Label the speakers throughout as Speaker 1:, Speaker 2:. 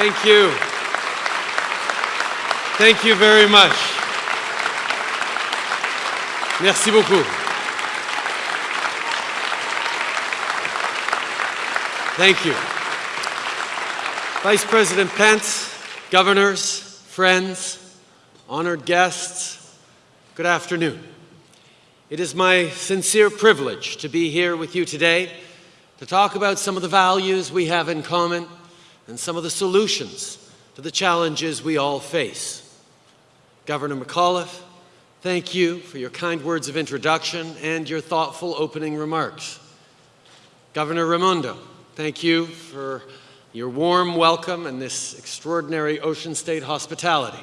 Speaker 1: Thank you. Thank you very much. Merci beaucoup. Thank you. Vice President Pence, governors, friends, honored guests, good afternoon. It is my sincere privilege to be here with you today to talk about some of the values we have in common and some of the solutions to the challenges we all face. Governor McAuliffe, thank you for your kind words of introduction and your thoughtful opening remarks. Governor Raimondo, thank you for your warm welcome and this extraordinary Ocean State hospitality.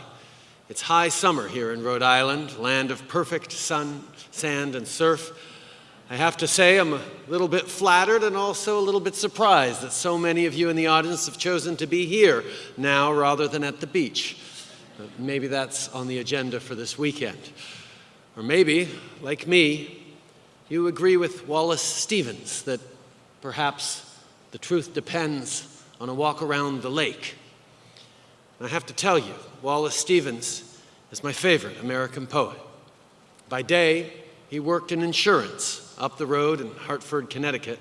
Speaker 1: It's high summer here in Rhode Island, land of perfect sun, sand, and surf, I have to say I'm a little bit flattered and also a little bit surprised that so many of you in the audience have chosen to be here now rather than at the beach. But maybe that's on the agenda for this weekend. Or maybe, like me, you agree with Wallace Stevens that perhaps the truth depends on a walk around the lake. And I have to tell you, Wallace Stevens is my favorite American poet. By day, he worked in insurance up the road in Hartford, Connecticut.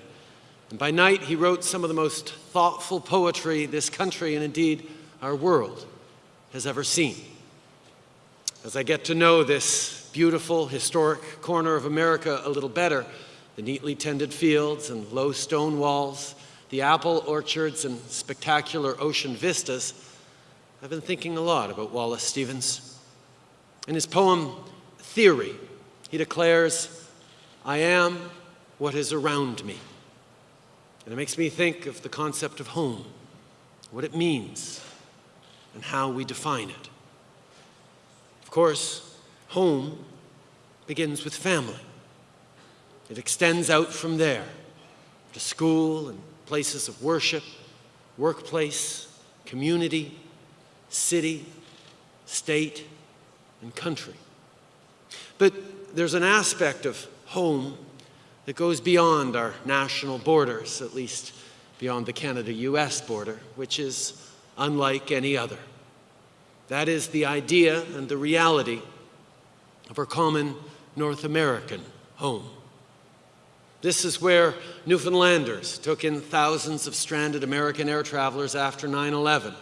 Speaker 1: And by night, he wrote some of the most thoughtful poetry this country and indeed our world has ever seen. As I get to know this beautiful, historic corner of America a little better, the neatly tended fields and low stone walls, the apple orchards and spectacular ocean vistas, I've been thinking a lot about Wallace Stevens. In his poem, Theory, he declares, I am what is around me. And it makes me think of the concept of home, what it means, and how we define it. Of course, home begins with family. It extends out from there to school and places of worship, workplace, community, city, state, and country. But there's an aspect of home that goes beyond our national borders, at least beyond the Canada-US border, which is unlike any other. That is the idea and the reality of our common North American home. This is where Newfoundlanders took in thousands of stranded American air travelers after 9-11,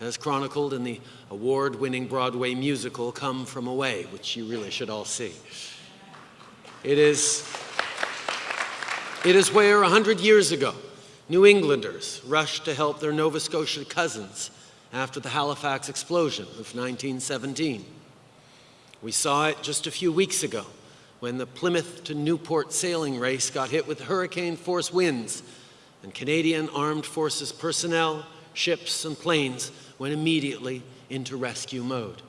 Speaker 1: as chronicled in the award-winning Broadway musical Come From Away, which you really should all see. It is, it is where 100 years ago, New Englanders rushed to help their Nova Scotia cousins after the Halifax explosion of 1917. We saw it just a few weeks ago when the Plymouth to Newport sailing race got hit with hurricane force winds and Canadian Armed Forces personnel, ships, and planes went immediately into rescue mode.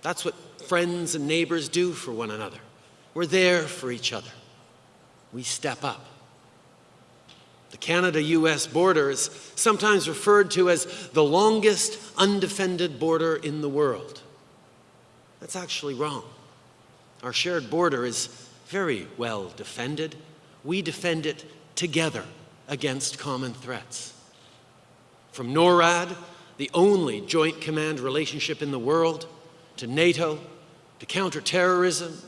Speaker 1: That's what friends and neighbors do for one another. We're there for each other. We step up. The Canada-US border is sometimes referred to as the longest undefended border in the world. That's actually wrong. Our shared border is very well defended. We defend it together against common threats. From NORAD, the only joint command relationship in the world, to NATO, to counterterrorism,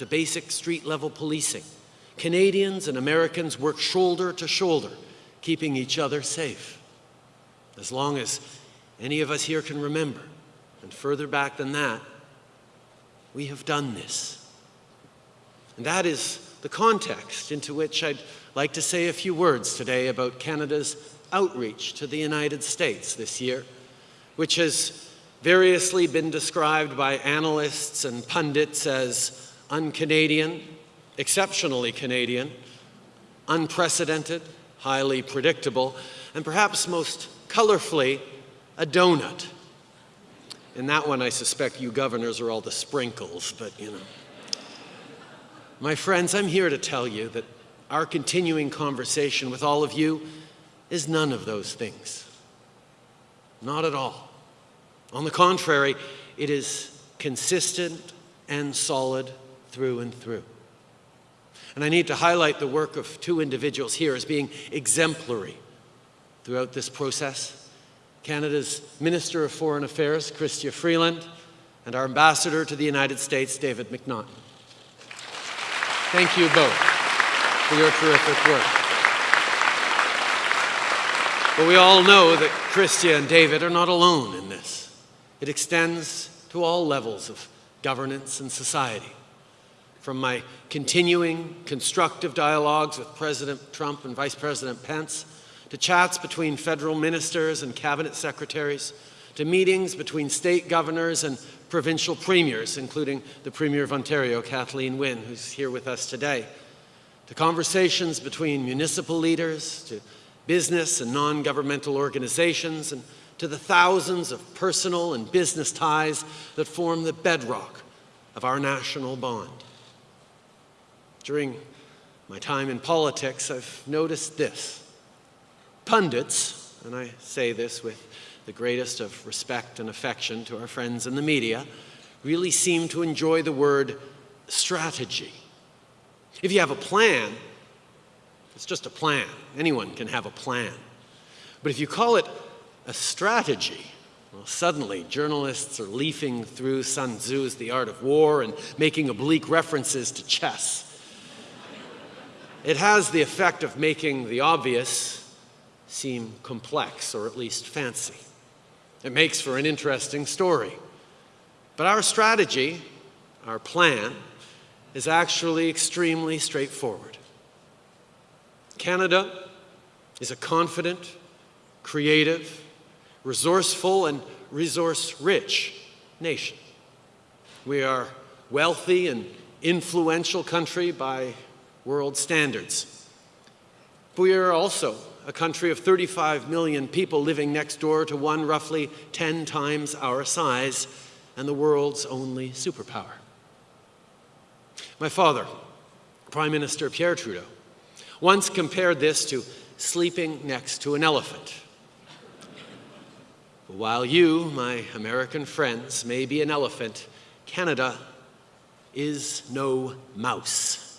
Speaker 1: to basic street-level policing. Canadians and Americans work shoulder to shoulder, keeping each other safe. As long as any of us here can remember, and further back than that, we have done this. And that is the context into which I'd like to say a few words today about Canada's outreach to the United States this year, which has variously been described by analysts and pundits as un-Canadian, exceptionally Canadian, unprecedented, highly predictable, and perhaps most colorfully, a donut. In that one, I suspect you governors are all the sprinkles, but you know. My friends, I'm here to tell you that our continuing conversation with all of you is none of those things. Not at all. On the contrary, it is consistent and solid through and through. And I need to highlight the work of two individuals here as being exemplary throughout this process. Canada's Minister of Foreign Affairs, Chrystia Freeland, and our Ambassador to the United States, David McNaughton. Thank you both for your terrific work. But we all know that Chrystia and David are not alone in this. It extends to all levels of governance and society. From my continuing constructive dialogues with President Trump and Vice President Pence, to chats between federal ministers and cabinet secretaries, to meetings between state governors and provincial premiers, including the Premier of Ontario, Kathleen Wynne, who's here with us today, to conversations between municipal leaders, to business and non-governmental organizations, and to the thousands of personal and business ties that form the bedrock of our national bond. During my time in politics, I've noticed this. Pundits, and I say this with the greatest of respect and affection to our friends in the media, really seem to enjoy the word strategy. If you have a plan, it's just a plan. Anyone can have a plan. But if you call it a strategy, well, suddenly journalists are leafing through Sun Tzu's The Art of War and making oblique references to chess. It has the effect of making the obvious seem complex or at least fancy. It makes for an interesting story. But our strategy, our plan, is actually extremely straightforward. Canada is a confident, creative, resourceful, and resource-rich nation. We are wealthy and influential country by world standards. But We are also a country of 35 million people living next door to one roughly 10 times our size and the world's only superpower. My father, Prime Minister Pierre Trudeau, once compared this to sleeping next to an elephant. While you, my American friends, may be an elephant, Canada is no mouse.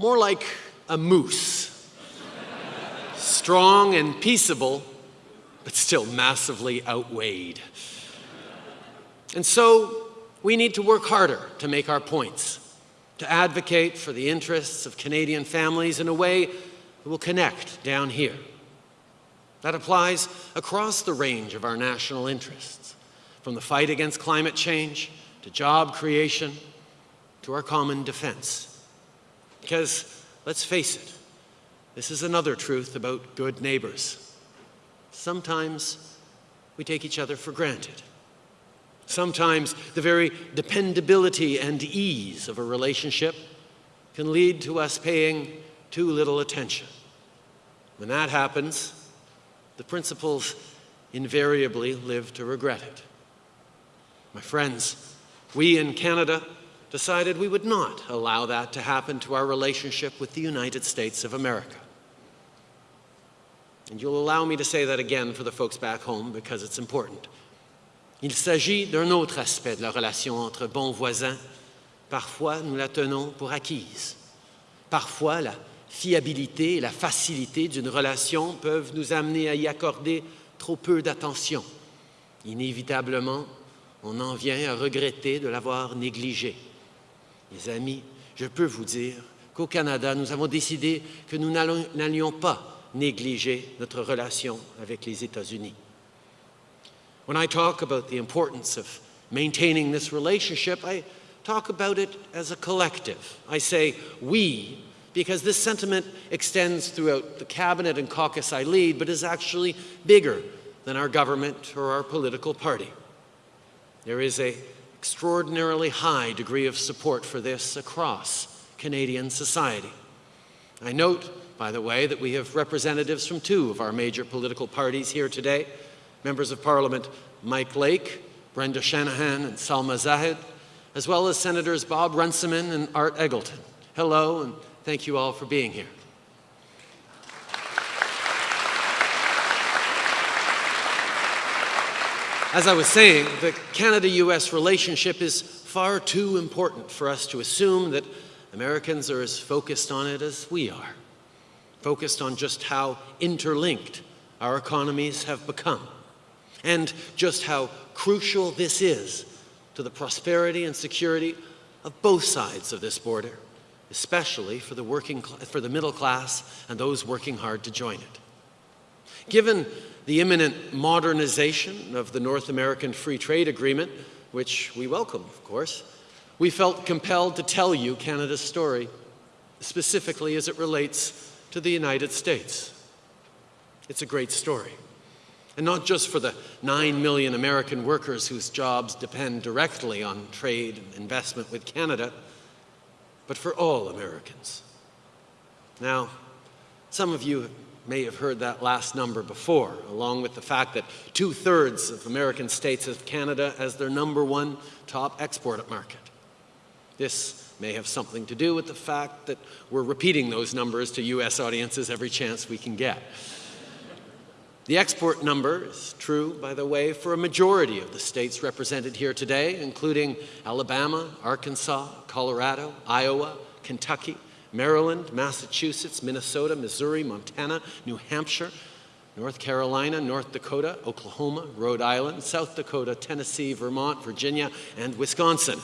Speaker 1: More like a moose strong and peaceable, but still massively outweighed. And so we need to work harder to make our points, to advocate for the interests of Canadian families in a way that will connect down here. That applies across the range of our national interests, from the fight against climate change to job creation to our common defense. Because, let's face it, this is another truth about good neighbors. Sometimes we take each other for granted. Sometimes the very dependability and ease of a relationship can lead to us paying too little attention. When that happens, the principals invariably live to regret it. My friends, we in Canada decided we would not allow that to happen to our relationship with the United States of America. And you'll allow me to say that again for the folks back home because it's important. Il s'agit d'un autre aspect de la relation entre bons voisins. Parfois, nous la tenons pour acquise. Parfois, la fiabilité et la facilité d'une relation peuvent nous amener à y accorder trop peu d'attention. Inévitablement, on en vient à regretter de l'avoir négligé. Mes amis, je peux vous dire qu'au Canada, nous avons décidé que nous n'allions pas négliger notre relation avec les États-Unis. When I talk about the importance of maintaining this relationship, I talk about it as a collective. I say we because this sentiment extends throughout the cabinet and caucus I lead, but is actually bigger than our government or our political party. There is an extraordinarily high degree of support for this across Canadian society. I note by the way, that we have representatives from two of our major political parties here today, members of Parliament Mike Lake, Brenda Shanahan, and Salma Zahid, as well as Senators Bob Runciman and Art Eggleton. Hello, and thank you all for being here. As I was saying, the Canada-US relationship is far too important for us to assume that Americans are as focused on it as we are focused on just how interlinked our economies have become, and just how crucial this is to the prosperity and security of both sides of this border, especially for the, working, for the middle class and those working hard to join it. Given the imminent modernization of the North American Free Trade Agreement, which we welcome, of course, we felt compelled to tell you Canada's story, specifically as it relates to the United States. It's a great story. And not just for the 9 million American workers whose jobs depend directly on trade and investment with Canada, but for all Americans. Now, some of you may have heard that last number before, along with the fact that two-thirds of American states have Canada as their number one top export market. This may have something to do with the fact that we're repeating those numbers to U.S. audiences every chance we can get. The export number is true, by the way, for a majority of the states represented here today, including Alabama, Arkansas, Colorado, Iowa, Kentucky, Maryland, Massachusetts, Minnesota, Missouri, Montana, New Hampshire, North Carolina, North Dakota, Oklahoma, Rhode Island, South Dakota, Tennessee, Vermont, Virginia, and Wisconsin.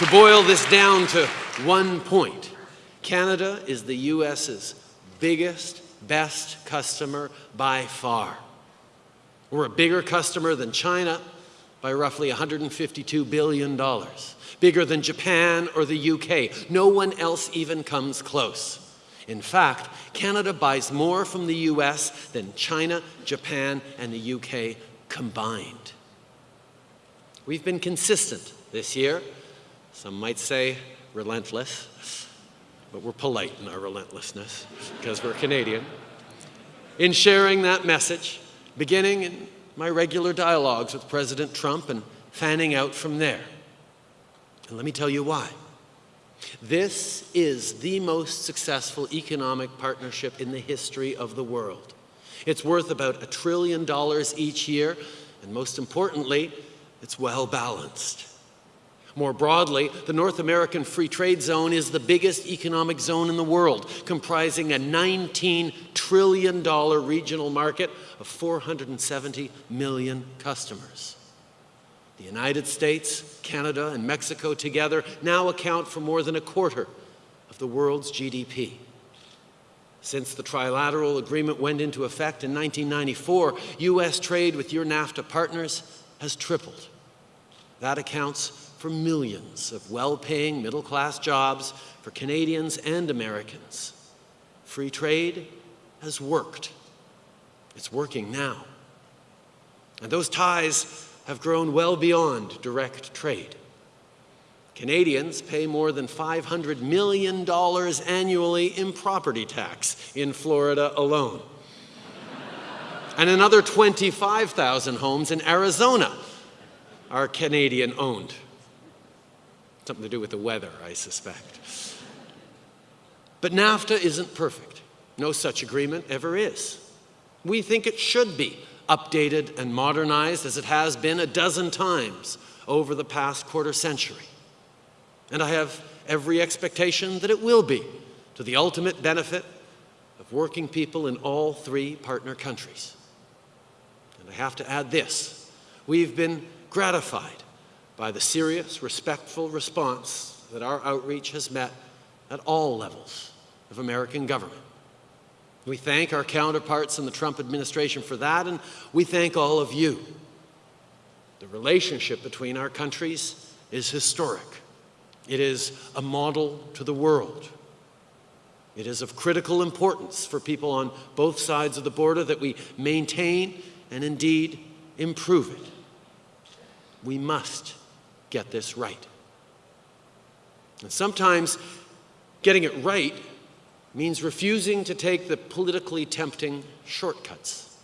Speaker 1: to boil this down to one point, Canada is the U.S.'s biggest, best customer by far. We're a bigger customer than China, by roughly $152 billion, bigger than Japan or the UK. No one else even comes close. In fact, Canada buys more from the US than China, Japan, and the UK combined. We've been consistent this year. Some might say relentless, but we're polite in our relentlessness because we're Canadian. In sharing that message, beginning in my regular dialogues with President Trump and fanning out from there. And let me tell you why. This is the most successful economic partnership in the history of the world. It's worth about a trillion dollars each year, and most importantly, it's well balanced. More broadly, the North American Free Trade Zone is the biggest economic zone in the world, comprising a $19 trillion regional market of 470 million customers. The United States, Canada, and Mexico together now account for more than a quarter of the world's GDP. Since the trilateral agreement went into effect in 1994, U.S. trade with your NAFTA partners has tripled. That accounts for millions of well-paying middle-class jobs for Canadians and Americans. Free trade has worked. It's working now. And those ties have grown well beyond direct trade. Canadians pay more than $500 million annually in property tax in Florida alone. and another 25,000 homes in Arizona are Canadian owned. Something to do with the weather, I suspect. But NAFTA isn't perfect. No such agreement ever is. We think it should be updated and modernized as it has been a dozen times over the past quarter century. And I have every expectation that it will be to the ultimate benefit of working people in all three partner countries. And I have to add this. We've been gratified by the serious, respectful response that our outreach has met at all levels of American government. We thank our counterparts in the Trump administration for that, and we thank all of you. The relationship between our countries is historic. It is a model to the world. It is of critical importance for people on both sides of the border that we maintain and indeed improve it. We must get this right. And sometimes getting it right means refusing to take the politically tempting shortcuts.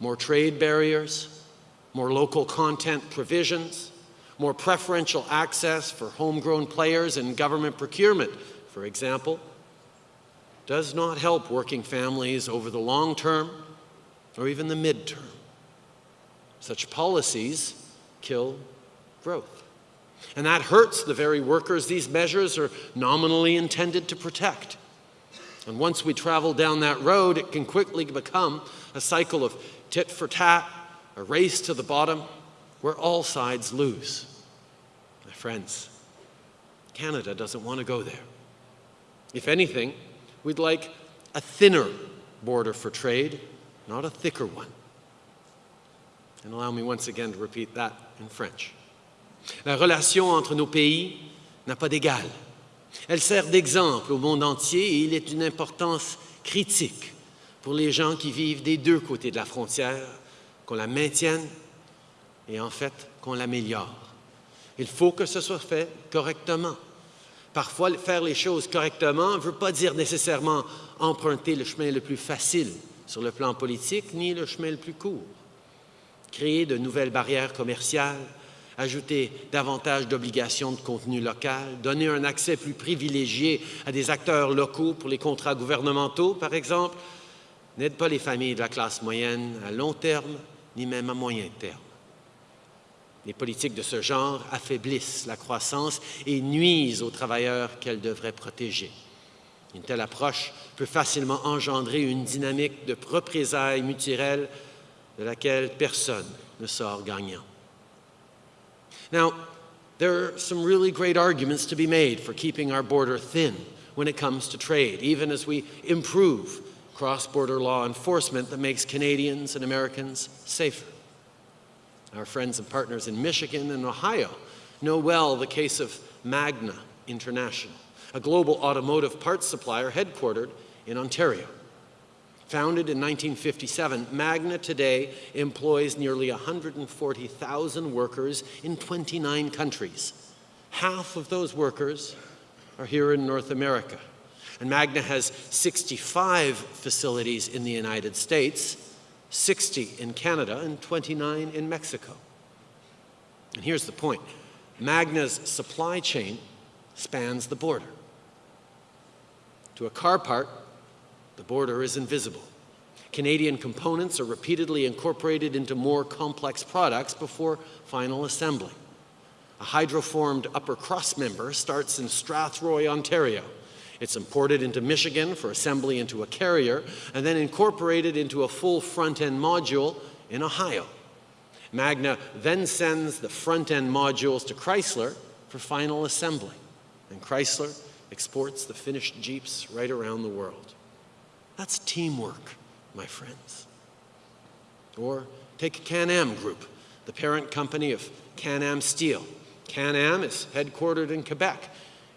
Speaker 1: More trade barriers, more local content provisions, more preferential access for homegrown players in government procurement, for example, does not help working families over the long term or even the midterm. Such policies kill growth. And that hurts the very workers these measures are nominally intended to protect. And once we travel down that road, it can quickly become a cycle of tit for tat, a race to the bottom, where all sides lose. My friends, Canada doesn't want to go there. If anything, we'd like a thinner border for trade, not a thicker one. And allow me once again to repeat that in French. La relation entre nos pays n'a pas d'égal. Elle sert d'exemple au monde entier et il est d'une importance critique pour les gens qui vivent des deux côtés de la frontière, qu'on la maintienne et en fait qu'on l'améliore. Il faut que ce soit fait correctement. Parfois, faire les choses correctement ne veut pas dire nécessairement emprunter le chemin le plus facile sur le plan politique, ni le chemin le plus court. Créer de nouvelles barrières commerciales, ajouter davantage d'obligations de contenu local, donner un accès plus privilégié à des acteurs locaux pour les contrats gouvernementaux, par exemple, n'aide pas les familles de la classe moyenne à long terme, ni même à moyen terme. Les politiques de ce genre affaiblissent la croissance et nuisent aux travailleurs qu'elles devraient protéger. Une telle approche peut facilement engendrer une dynamique de représailles mutuelles de laquelle personne ne sort gagnant. Now, there are some really great arguments to be made for keeping our border thin when it comes to trade, even as we improve cross-border law enforcement that makes Canadians and Americans safer. Our friends and partners in Michigan and Ohio know well the case of Magna International, a global automotive parts supplier headquartered in Ontario. Founded in 1957, Magna today employs nearly 140,000 workers in 29 countries. Half of those workers are here in North America. And Magna has 65 facilities in the United States, 60 in Canada, and 29 in Mexico. And here's the point. Magna's supply chain spans the border. To a car part, the border is invisible. Canadian components are repeatedly incorporated into more complex products before final assembly. A hydroformed upper cross member starts in Strathroy, Ontario. It's imported into Michigan for assembly into a carrier and then incorporated into a full front-end module in Ohio. Magna then sends the front-end modules to Chrysler for final assembly, and Chrysler exports the finished Jeeps right around the world. That's teamwork, my friends. Or take Canam Group, the parent company of Canam Steel. Canam is headquartered in Quebec.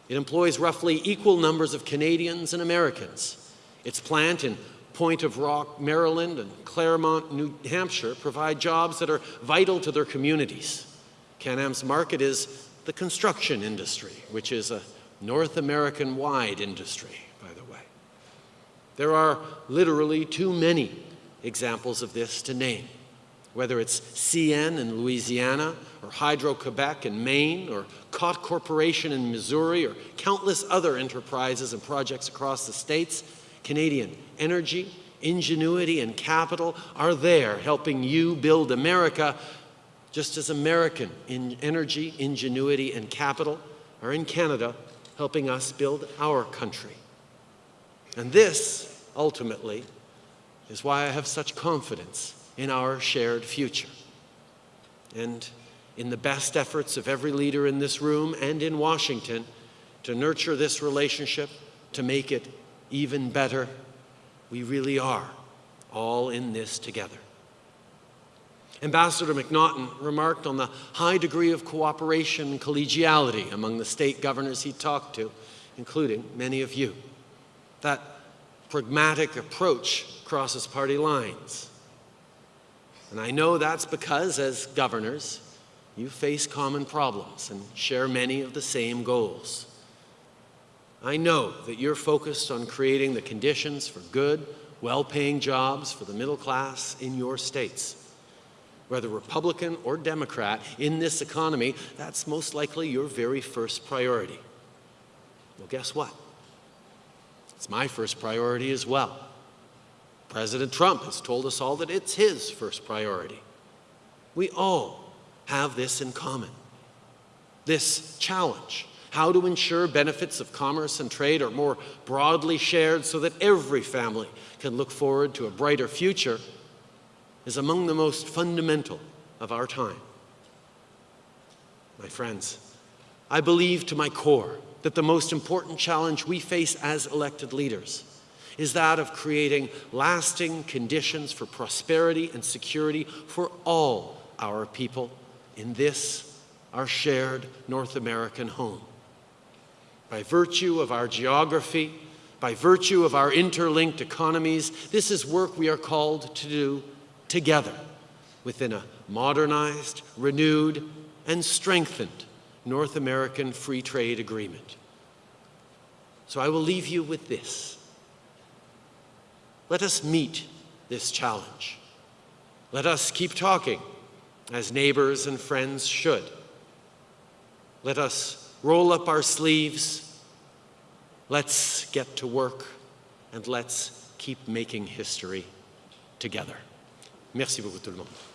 Speaker 1: It employs roughly equal numbers of Canadians and Americans. Its plant in Point of Rock, Maryland and Claremont, New Hampshire provide jobs that are vital to their communities. Canam's market is the construction industry, which is a North American-wide industry. There are literally too many examples of this to name, whether it's CN in Louisiana, or Hydro-Quebec in Maine, or Cott Corporation in Missouri, or countless other enterprises and projects across the states, Canadian energy, ingenuity, and capital are there helping you build America, just as American in energy, ingenuity, and capital are in Canada helping us build our country. And this ultimately, is why I have such confidence in our shared future. And in the best efforts of every leader in this room and in Washington to nurture this relationship, to make it even better, we really are all in this together. Ambassador McNaughton remarked on the high degree of cooperation and collegiality among the state governors he talked to, including many of you. That pragmatic approach crosses party lines. And I know that's because, as governors, you face common problems and share many of the same goals. I know that you're focused on creating the conditions for good, well-paying jobs for the middle class in your states. Whether Republican or Democrat, in this economy, that's most likely your very first priority. Well, guess what? It's my first priority as well. President Trump has told us all that it's his first priority. We all have this in common. this challenge. How to ensure benefits of commerce and trade are more broadly shared so that every family can look forward to a brighter future is among the most fundamental of our time. My friends, I believe to my core that the most important challenge we face as elected leaders is that of creating lasting conditions for prosperity and security for all our people in this, our shared North American home. By virtue of our geography, by virtue of our interlinked economies, this is work we are called to do together within a modernized, renewed, and strengthened North American Free Trade Agreement. So I will leave you with this. Let us meet this challenge. Let us keep talking as neighbors and friends should. Let us roll up our sleeves. Let's get to work and let's keep making history together. Merci beaucoup tout le monde.